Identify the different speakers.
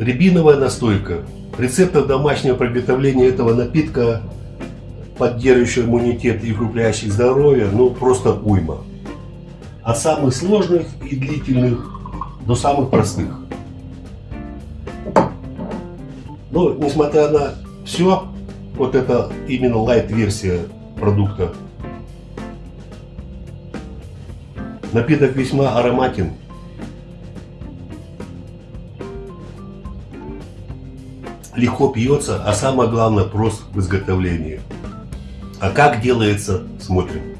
Speaker 1: рябиновая настойка. Рецептов домашнего приготовления этого напитка, поддерживающего иммунитет и укрепляющих здоровье, ну просто уйма. От самых сложных и длительных до самых простых. Но несмотря на все, вот это именно лайт-версия продукта. Напиток весьма ароматен. Легко пьется, а самое главное прост в изготовлении. А как делается, смотрим.